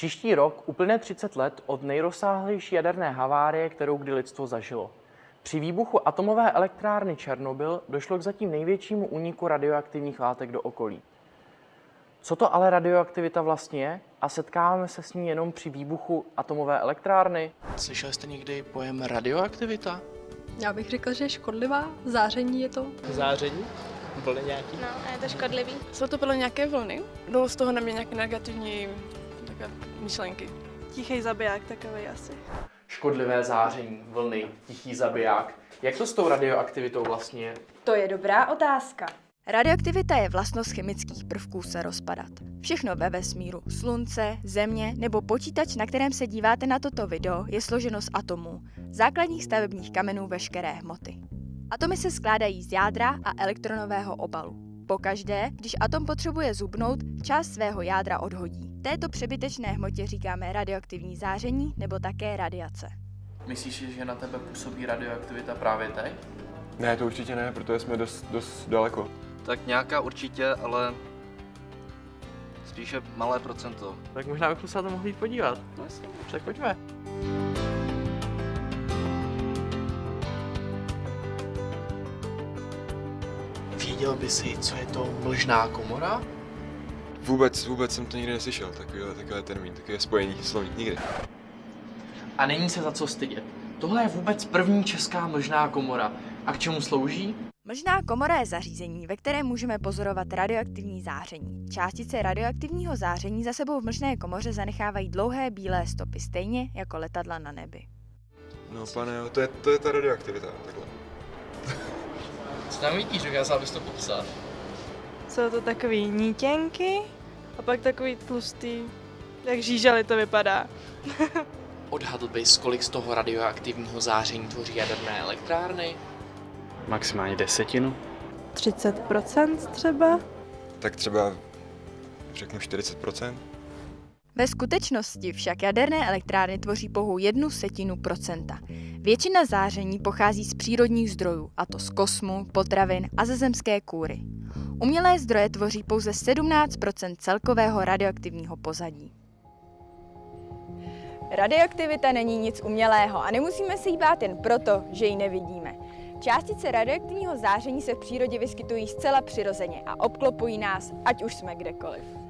Příští rok uplyne 30 let od nejrozsáhlejší jaderné havárie, kterou kdy lidstvo zažilo. Při výbuchu atomové elektrárny Černobyl došlo k zatím největšímu úniku radioaktivních látek do okolí. Co to ale radioaktivita vlastně je a setkáváme se s ní jenom při výbuchu atomové elektrárny? Slyšeli jste někdy pojem radioaktivita? Já bych řekla, že je škodlivá. Záření je to. Záření? Vlny nějaký? No, a je to škodlivý. Jsou to podle nějaké vlny? Bylo z toho na mě nějaké negativní takové myšlenky. Tichý zabiják takový asi. Škodlivé záření, vlny, tichý zabiják. Jak to s tou radioaktivitou vlastně je? To je dobrá otázka. Radioaktivita je vlastnost chemických prvků se rozpadat. Všechno ve vesmíru, slunce, země nebo počítač, na kterém se díváte na toto video, je složeno z atomů, základních stavebních kamenů veškeré hmoty. Atomy se skládají z jádra a elektronového obalu. Pokaždé, když atom potřebuje zubnout, část svého jádra odhodí. Této přebytečné hmotě říkáme radioaktivní záření nebo také radiace. Myslíš, že na tebe působí radioaktivita právě teď? Ne, to určitě ne, protože jsme dost, dost daleko. Tak nějaká určitě, ale spíše malé procento. Tak možná bychom se na to mohli podívat. No jasně. Tak pojďme. Věděl by si, co je to mlžná komora? Vůbec, vůbec jsem to nikdy neslyšel, takovýhle, takový termín, takové spojení slovní, nikdy. A není se za co stydět. Tohle je vůbec první česká mlžná komora. A k čemu slouží? Mlžná komora je zařízení, ve kterém můžeme pozorovat radioaktivní záření. Částice radioaktivního záření za sebou v mlžné komoře zanechávají dlouhé bílé stopy, stejně jako letadla na nebi. No pane, to je, to je ta radioaktivita, takhle. Tam vidíš, dokázal bys to popsat? Jsou to takový nítěnky a pak takový tlustý, jak žížaly to vypadá. Odhadl bys, kolik z toho radioaktivního záření tvoří jaderné elektrárny? Maximálně desetinu. 30% třeba? Tak třeba řeknu 40%. Ve skutečnosti však jaderné elektrárny tvoří pouhou jednu setinu procenta. Většina záření pochází z přírodních zdrojů, a to z kosmu, potravin a ze zemské kůry. Umělé zdroje tvoří pouze 17% celkového radioaktivního pozadí. Radioaktivita není nic umělého a nemusíme se jí bát jen proto, že ji nevidíme. Částice radioaktivního záření se v přírodě vyskytují zcela přirozeně a obklopují nás, ať už jsme kdekoliv.